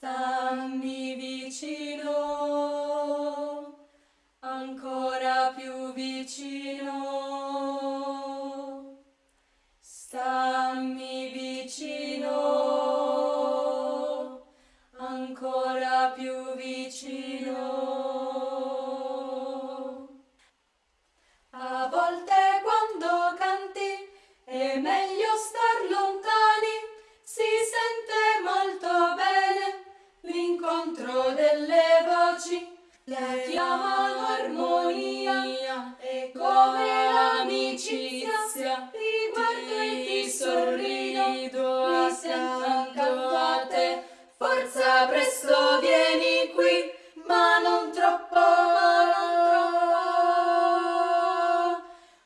Stammi vicino, ancora più vicino. Stammi vicino, ancora più vicino. La chiamano armonia, è come l'amicizia, ti guardo e ti sorrido, mi sento accanto a te, forza presto vieni qui, ma non troppo,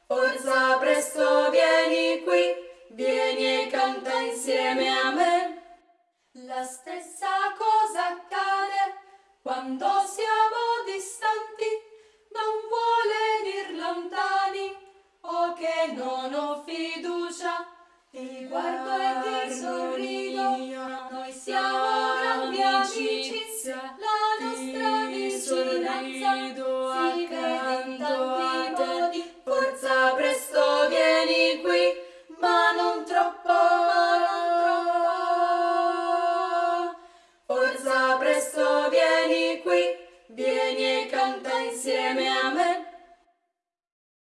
forza presto vieni qui, vieni e canta insieme a me. La stessa guardo e ti sorrido, noi siamo grandi amici, la nostra vicinanza si vede.